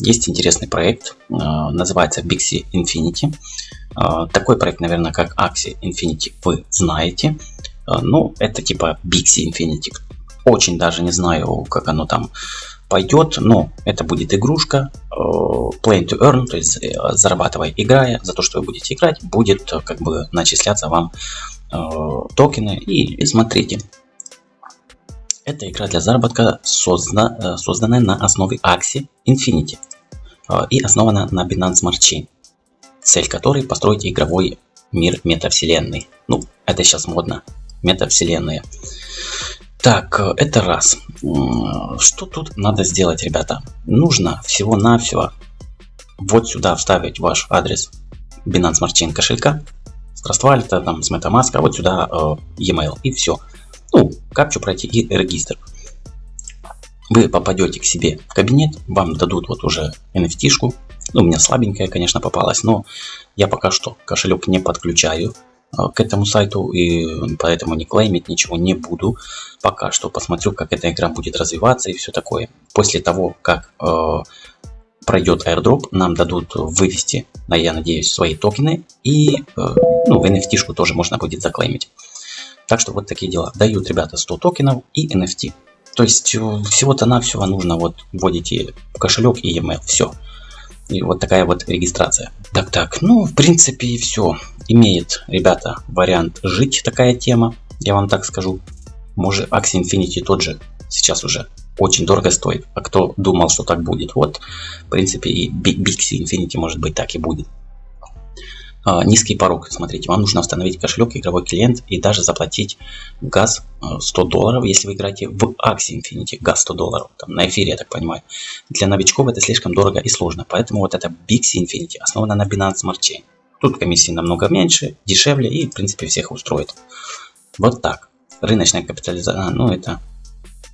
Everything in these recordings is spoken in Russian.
есть интересный проект, э, называется Bixi Infinity. Э, такой проект, наверное, как Axie Infinity вы знаете. Э, ну, это типа Bixi Infinity. Очень даже не знаю, как оно там пойдет, но это будет игрушка Play to Earn, то есть зарабатывая, играя, за то, что вы будете играть, будет как бы начисляться вам токены. И, и смотрите, это игра для заработка, создана, созданная на основе Axie Infinity. А, и основана на Binance Smart Chain, цель которой построить игровой мир метавселенной. Ну, это сейчас модно, метавселенная. Так, это раз. Что тут надо сделать, ребята? Нужно всего-навсего вот сюда вставить ваш адрес Binance Smart Chain кошелька, с Trust там, с MetaMask, а вот сюда э, e-mail и все. Ну, капчу пройти и регистр вы попадете к себе в кабинет, вам дадут вот уже NFT-шку. Ну, у меня слабенькая, конечно, попалась, но я пока что кошелек не подключаю э, к этому сайту и поэтому не клеймить ничего не буду. Пока что посмотрю, как эта игра будет развиваться и все такое. После того, как э, пройдет airdrop, нам дадут вывести, я надеюсь, свои токены и э, ну, NFT-шку тоже можно будет заклеймить. Так что вот такие дела. Дают ребята 100 токенов и NFT. То есть э, всего-то навсего нужно вот вводите кошелек и e-mail, все. И вот такая вот регистрация. Так, так, ну, в принципе, и все. Имеет, ребята, вариант жить такая тема, я вам так скажу. Может, Axie Infinity тот же сейчас уже очень дорого стоит. А кто думал, что так будет, вот, в принципе, и Bixi Infinity может быть так и будет. А, низкий порог. Смотрите, вам нужно установить кошелек, игровой клиент и даже заплатить газ 100 э, долларов, если вы играете в Axie Infinity, газ 100 долларов, там, на эфире, я так понимаю. Для новичков это слишком дорого и сложно, поэтому вот это Bixi Infinity основана на Binance Smart Chain. Тут комиссии намного меньше, дешевле и, в принципе, всех устроит. Вот так. Рыночная капитализация, а, ну это...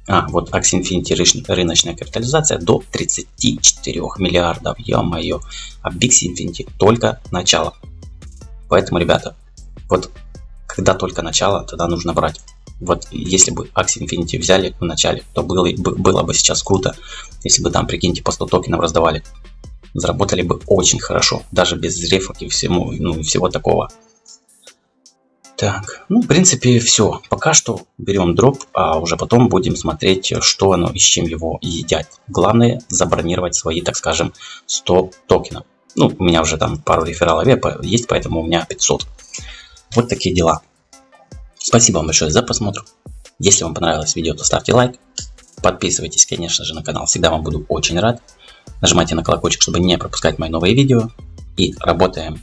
А, вот Axie Infinity рыночная капитализация до 34 миллиардов, ё-моё. А Bixi Infinity только начало. Поэтому, ребята, вот когда только начало, тогда нужно брать. Вот если бы Axie Infinity взяли в начале, то было, было бы сейчас круто, если бы там, прикиньте, по 100 токенов раздавали. Заработали бы очень хорошо, даже без рефок и всему, ну, всего такого. Так, ну, в принципе, все. Пока что берем дроп, а уже потом будем смотреть, что оно и с чем его едят. Главное, забронировать свои, так скажем, 100 токенов. Ну, у меня уже там пару рефералов есть, поэтому у меня 500. Вот такие дела. Спасибо вам большое за просмотр. Если вам понравилось видео, то ставьте лайк. Подписывайтесь, конечно же, на канал. Всегда вам буду очень рад. Нажимайте на колокольчик, чтобы не пропускать мои новые видео. И работаем.